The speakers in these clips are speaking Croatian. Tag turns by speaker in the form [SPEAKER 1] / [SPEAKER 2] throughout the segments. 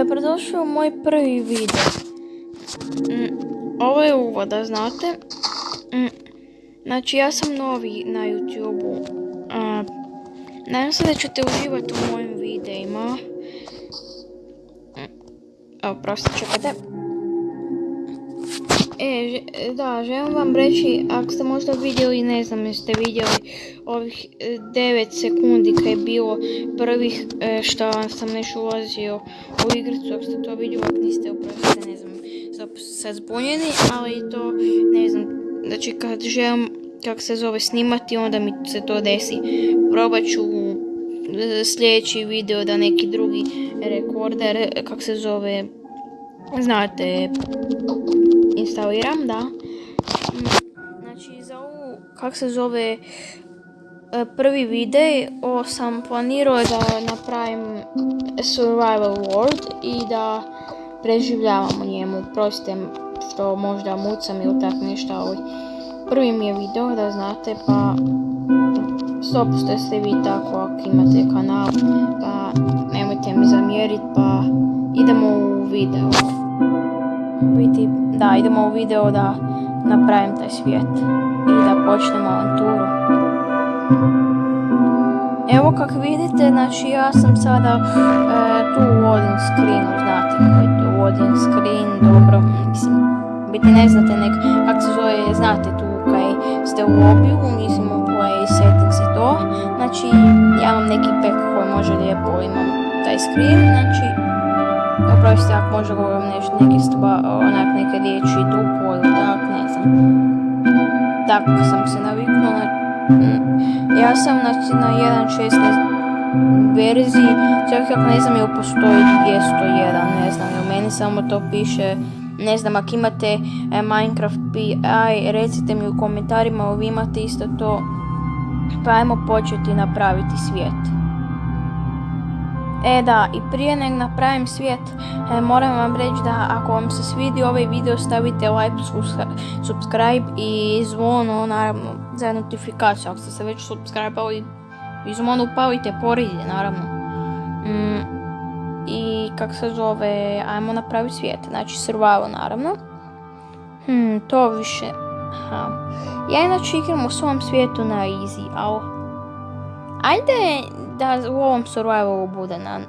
[SPEAKER 1] Dobrodošli u moj prvi video. Mm, ovo je uvod, da znate. Mm, znači, ja sam novi na YouTube-u. Nadam se da ćete uživati u mojim videima. Mm, evo, prosto čekajte. E, da, želim vam reći, ako ste možda vidjeli, ne znam jeste vidjeli ovih 9 e, sekundi kad je bilo prvih e, što sam nešto ulazio u igricu, ako ste to vidjeli, ako niste oprostite, ne znam, sad zbunjeni, ali to, ne znam, znači kad želim, kako se zove, snimati, onda mi se to desi. Probat ću e, sljedeći video da neki drugi rekorder, kako se zove, znate, instaliram, da. Znači, za ovu, kak se zove, e, prvi video sam planirao da napravim survival world i da preživljavam u njemu. Prostite što možda mucam ili tak nešto, ali prvi mi je video da znate, pa 100% ste vi tako ako imate kanal, pa nemojte mi zamjeriti, pa idemo u video biti, da idemo u video da napravim taj svijet i da počnemo avanturu. Evo kako vidite, znači ja sam sada e, tu u loading screenu, znate koji je tu loading screen, dobro, mislim, biti ne znate nek, kako se zove, znate tu kaj ste u lobiju, mislim u play settings i to, znači ja imam neki pack koji može lijepo, imam taj screen, znači Oprosti možda govorim nešto, neke stva, onak neke riječi dupo ili tak, ne znam. Tako sam se naviknula. Ja sam znači, na 1.16 verziji, čak ako ne znam jel postoji 201, ne znam, jel meni samo to piše, ne znam, ako imate e, Minecraft PI, recite mi u komentarima, vi imate isto to, pa ajmo početi napraviti svijet. E da, i prije nego napravim svijet, e, moram vam reći da ako vam se svidi ovaj video stavite like, subscribe i zvono, naravno, za notifikaciju. Ako ste se već subscribe i zvono upalite poridje, naravno. Mm, I kak se zove, ajmo napraviti svijet, znači survival naravno. Hmm, to više. Ja inače igram u svom svijetu na easy, ali... Ajde, da u ovom survivalu bude na...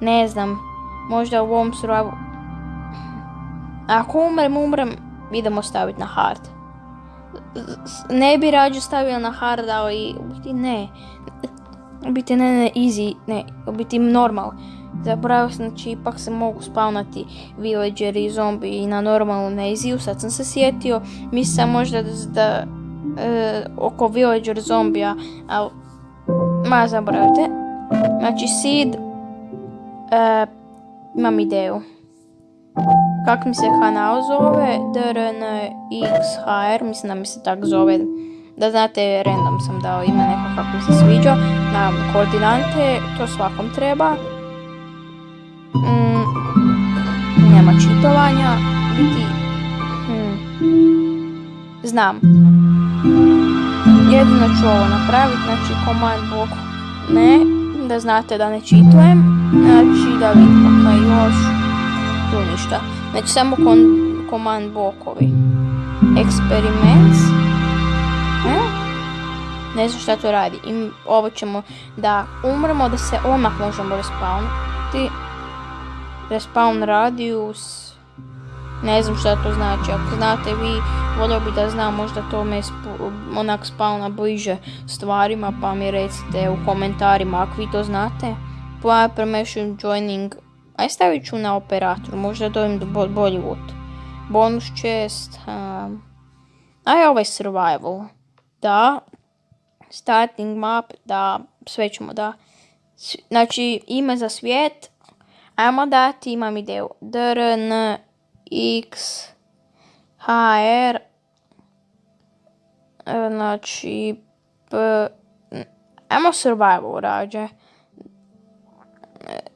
[SPEAKER 1] ne znam, možda u ovom survivalu... Ako umrem, umrem, idemo staviti na hard. Ne bi rađe stavio na hard, ali u biti ne. U biti ne, ne, easy, ne, u biti normal. Zapravo, znači, ipak se mogu spawnati villager i zombi i na normalnu na easy sad sam se sjetio, mislim možda da, oko villager zombija, ali Ma zaboravite. Znači seed. E, imam ideju. Kak mi se kanal zove? DRNXHR. Mislim da mi se tak zove. Da znate, random sam dao ime neko kako mi se sviđa. Naravno, koordinate. To svakom treba. Mm, nema čitovanja. Biti... Znam. Jedino ću ovo napraviti, znači command block ne, da znate da ne čitujem, znači da vidimo kaj još, tu ništa, znači samo command blockovi, experiments, ne? Znam šta to radi, I ovo ćemo da umremo, da se odmah možemo respawniti, respawn radius, ne znam šta to znači, ako znate vi, volio bi da znam možda to me onak spawna bliže stvarima, pa mi recite u komentarima ako vi to znate. Player permission joining, aj stavit ću na operator, možda dobijem do bolji loot. Bonus chest, um, aj ovaj survival, da. Starting map, da, sve ćemo da. Znači, ime za svijet, ajmo dati, imam ideju, drn x, hr, znači, p, ajmo survival rađe.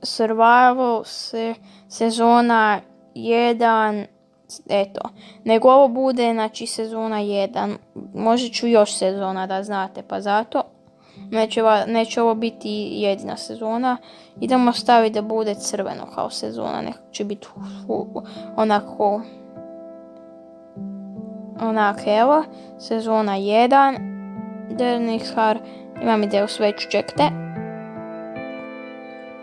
[SPEAKER 1] Survival se, sezona 1, eto, nego ovo bude, znači, sezona 1, možda ću još sezona da znate, pa zato. Neće, neće ovo biti jedina sezona. Idemo staviti da bude crveno kao sezona. Nekako će biti onako... Onak, evo. Sezona 1. Dernishar. Imam ideju sveću, čekajte.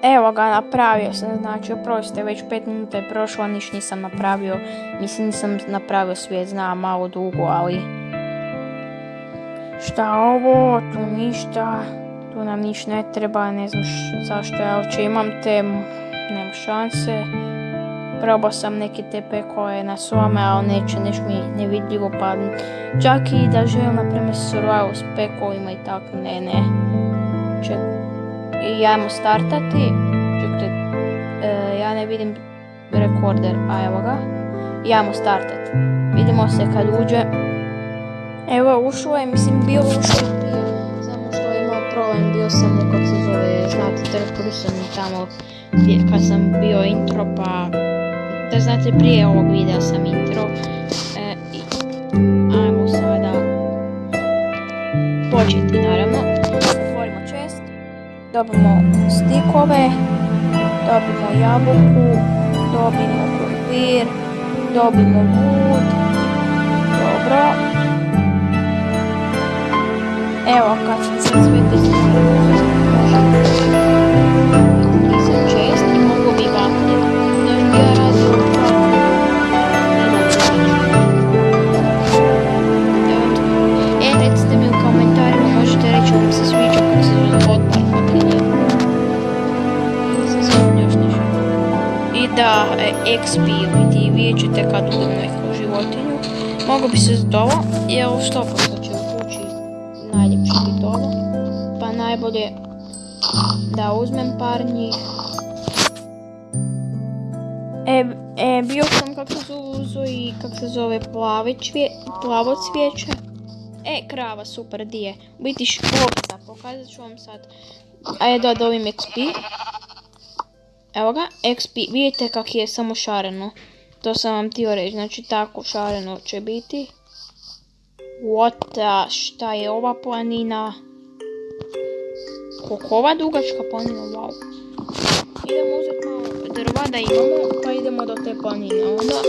[SPEAKER 1] Evo ga, napravio sam, znači, oprostite, već 5 minuta je prošlo, niš nisam napravio. Mislim, nisam napravio svijet, znam, malo dugo, ali... Šta ovo, tu ništa, tu nam niš ne treba, ne znam zašto ja uopće imam te, m, nema šanse. Probao sam neke TP koje na svome, ali neće, neš mi nevidljivo padnu. Čak i da želim, na primjer, survival s pekovima i tako, ne, ne. Ček, i ajmo startati. Čekajte, e, ja ne vidim rekorder, a evo ga. I ajmo startati. Vidimo se kad uđe. Evo, ušlo je, mislim, bio ušlo je prije, samo što je imao problem, bio sam u, kako se zove, znate, trpili sam tamo kad sam bio intro, pa da znate, prije ovog videa sam intro. E, i, ajmo sada početi, naravno. Otvorimo čest, dobimo stikove, dobimo jabuku, dobimo krompir, dobimo wood, dobro. Evo, kad se sve te Nisam čest i mogu bi vaklje. Još bi ja radio E, da, e, XP ili vidjet ćete kad udem neku životinju. Mogu bi se za ovo, jer što njih. E, e, bio sam kako se uzo i kako se zove plavi čvije, plavo cvijeće. E, krava, super, di je? Biti škopca, pokazat ću vam sad. Ajde da dobim XP. Evo ga, XP, vidite kak je samo šareno. To sam vam htio reći, znači tako šareno će biti. What the, šta je ova planina? Koliko ova dugačka planina, wow. Idemo uzeti malo drva da imamo, pa idemo do te planine onda.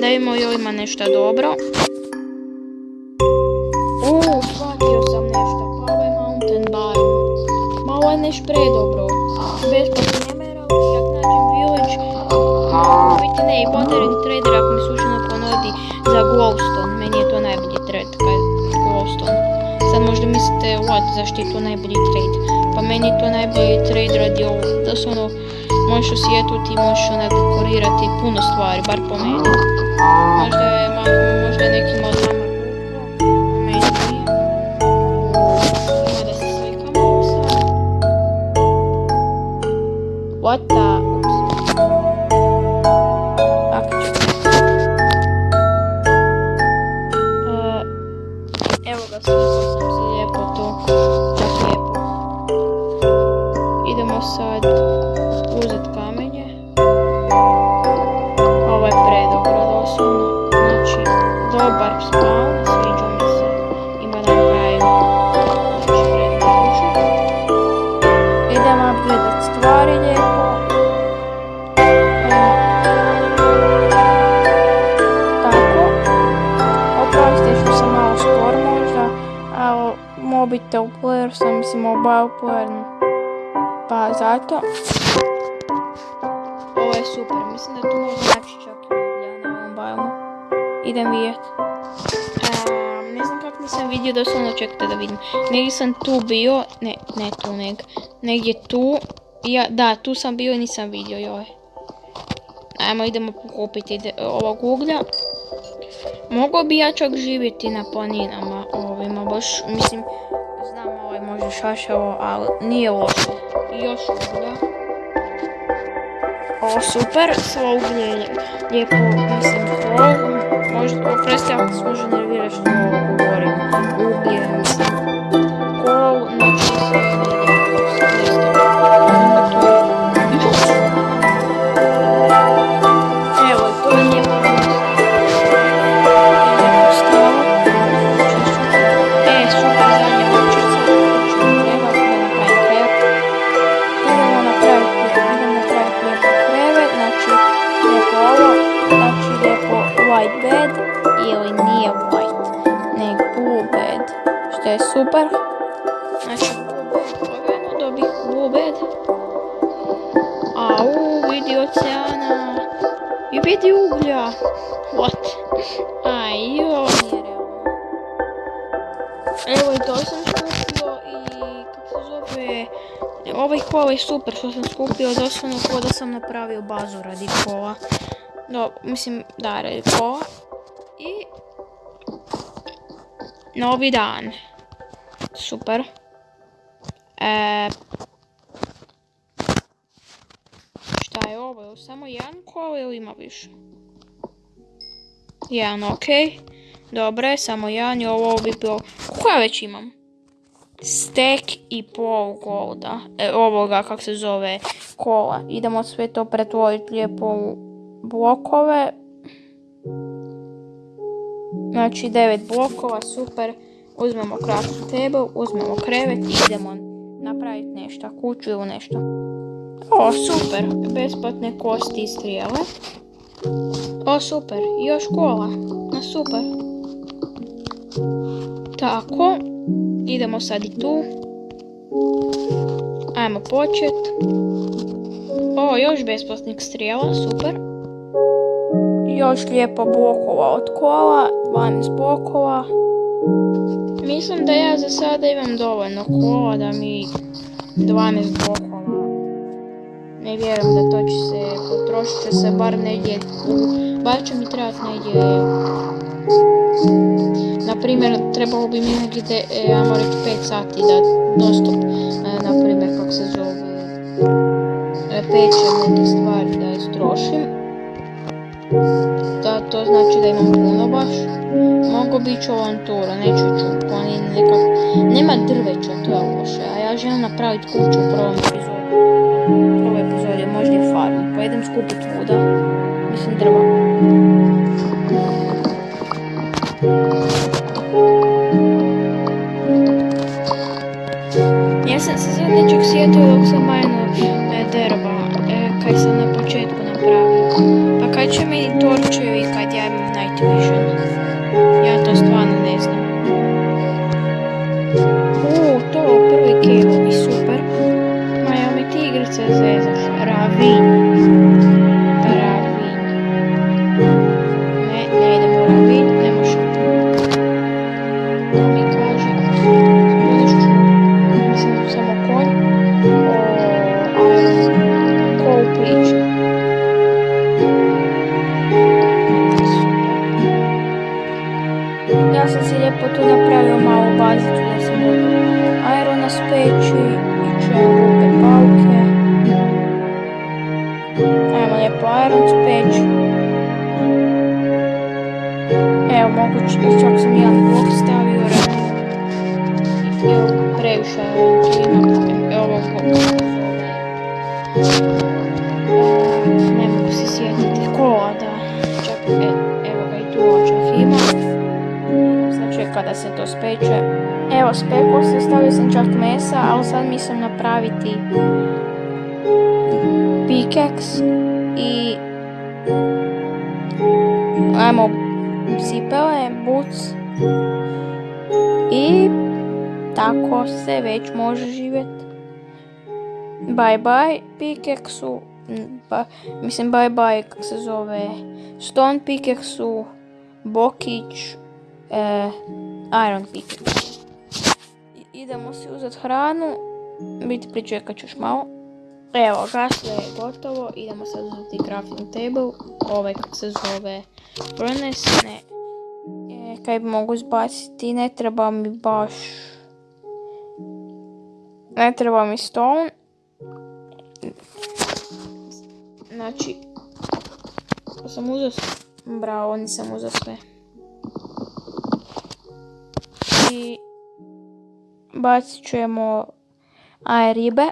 [SPEAKER 1] Da vidimo joj ima nešto dobro. Uuu, shvatio sam nešto, pa ovo je mountain biome. Ma ovo je neš predobro. Besplatno emerald, jak nađem village. Biti ne, i modern trader ako mi slučajno ponudi za glowstone. Meni je to najbolji trade, kaj glowstone. Sad možda mislite, what, zašto je to najbolji trade? Pa meni to najbolji trade radi ovo. Da su ono, možeš osvjetliti, možeš onak dekorirati puno stvari, bar po meni. Možda je malo, možda nekim nije. Ima da se. What the? Mobitel player sam, mislim mobile player, pa zato. Ovo je super, mislim da tu mogu naći čak i na biomu. Idem vidjet. Ne znam kako nisam vidio, doslovno čekajte da vidim. Negdje sam tu bio, ne, ne tu neg, negdje tu. Ja, da, tu sam bio i nisam vidio, joj. Ajmo, idemo pokupiti ovog uglja. Mogao bi ja čak živjeti na planinama ovima, baš, mislim, znam ovaj može šašavo, ali nije loše. Još uglja. O, super, svo uglje je lijepo, mislim, hol. Možda, oprosti ako se može nervirati što govorim. Uglje, white bed ili nije white, nek blue bed, što je super. Znači, lagano dobih blue bed. Au, vidi oceana. I vidi uglja. What? Aj, jo, nije realno. Evo i to sam skupio i kako se zove... Ovaj kola je super što sam skupio, doslovno ko da sam napravio bazu radi kola. No, mislim, da, radi kola. I... Novi dan. Super. E, šta je ovo? Samo jedan kola ili ima više? Jedan, okej. Dobre, samo jedan i ovo bi bilo... Ja već imam? Stek i pol golda. E, ovoga, kak se zove, kola. Idemo sve to pretvoriti lijepo u blokove. Znači, devet blokova, super. Uzmemo crafting table, uzmemo krevet i idemo napraviti nešto, kuću ili nešto. O, super, besplatne kosti i strijele. O, super, još kola, na super. Tako, idemo sad i tu. Ajmo počet. O, još besplatnih strijela, super. Još lijepo blokova od kola, 12 blokova. Mislim da ja za sada imam dovoljno kola da mi 12 blokova. Ne vjerujem da to će se, potrošit će se bar negdje, bar će mi trebati negdje, na primjer, trebalo bi mi negdje, e, ajmo reći 5 sati da dostop, e, na primjer, kako se zove, e, pećem neke stvari da istrošim. Da, to znači da imam puno baš. Mogu biti ću avanturu, neću ću planin nekak... Nema drveća, to je loše, a ja želim napraviti kuću u prvom epizodu. Prvo epizodi, možda i farmu. Pa idem skupit vuda. Mislim drva. Ja sam se sad nečeg sjetio dok sam Tu ima. Evo Ne mogu se sjetiti kola da. Čak e, evo ga i tu očak ima. Sad čeka da se to speče. Evo, speklo se, stavio sam čak mesa, ali sad mislim napraviti pickaxe i ajmo cipele, boots i tako se već može živjeti. Bye bye ba, mislim bye bye kak se zove stone pickaxu, bokić, e, iron. I- Idemo si uzeti hranu, biti pričekat još malo. Evo ga, sve je gotovo, idemo sad uzeti crafting table, ovaj kak se zove furnace, ne, e, kaj mogu izbaciti, ne treba mi baš, ne treba mi stone, znači, sam uzeo, bravo, nisam uzeo sve. I bacit ćemo aj ribe,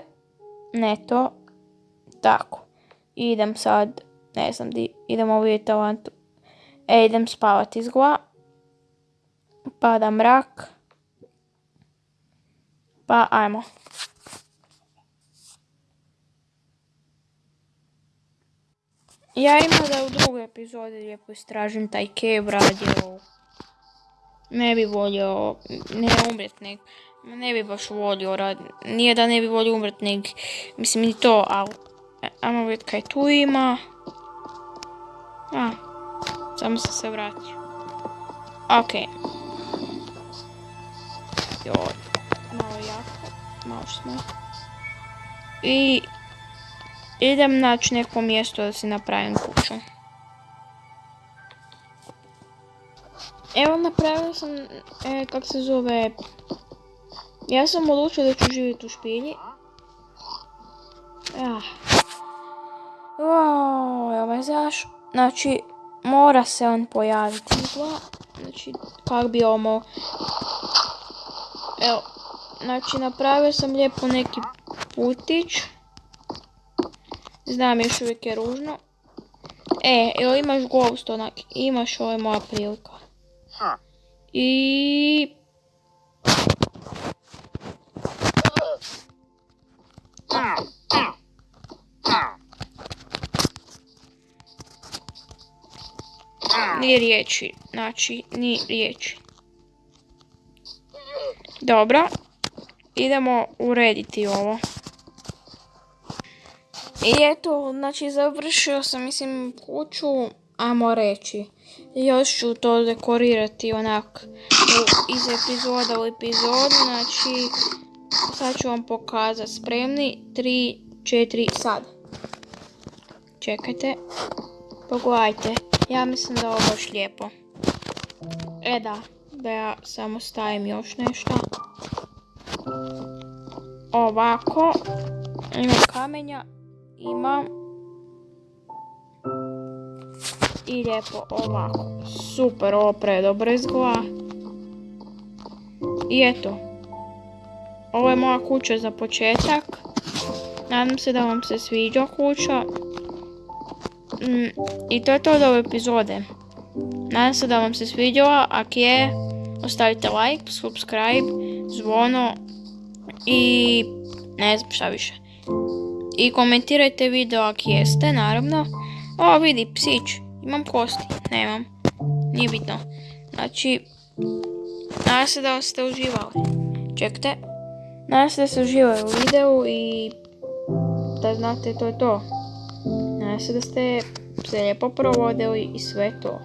[SPEAKER 1] ne to, tako. Idem sad, ne znam di, idemo vidjeti talentu. E, idem spavati izgla. Pada mrak. Pa ajmo. Ja ima da u drugoj epizodi lijepo istražim taj Cave radio. Ne bi volio, ne umret nek, ne bi baš volio rad, nije da ne bi volio umret nek, mislim ni to, ali, ajmo vidjeti kaj tu ima. A, samo sam se vratio. Okej. Joj, malo jako, malo smo. I idem naći neko mjesto da si napravim kuću. Evo napravila sam, e, kak se zove, ja sam odlučila da ću živjeti u špilji. Ah. Me znači mora se on pojaviti. Znači, kak bi ovo Evo, znači napravio sam lijepo neki putić. Znam, još uvijek je ružno. E, evo imaš ghost onak, imaš, ovo je moja prilika. I... Ni riječi, znači, ni riječi. Dobro, idemo urediti ovo. I eto, znači završio sam, mislim, kuću, ajmo reći. Još ću to dekorirati onak iz epizoda u epizodu, znači sad ću vam pokazati. Spremni, 3, 4, sad. Čekajte, pogledajte, ja mislim da ovo baš lijepo. E da, da ja samo stavim još nešto. Ovako, imam kamenja, imam i lijepo ovako. Super, ovo predobro izgleda. I eto. Ovo je moja kuća za početak. Nadam se da vam se sviđa kuća. Mm, I to je to od ove epizode. Nadam se da vam se sviđala. Ako je, ostavite like, subscribe, zvono i ne znam šta više. I komentirajte video ako jeste, naravno. O, vidi, psić. Imam kosti, nemam. Nije bitno. Znači, nadam se da ste uživali. Čekajte. Nadam se da ste uživali u videu i da znate to je to. Nadam se da ste se lijepo provodili i sve to.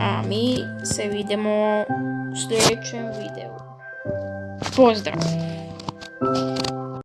[SPEAKER 1] A mi se vidimo u sljedećem videu. Pozdrav!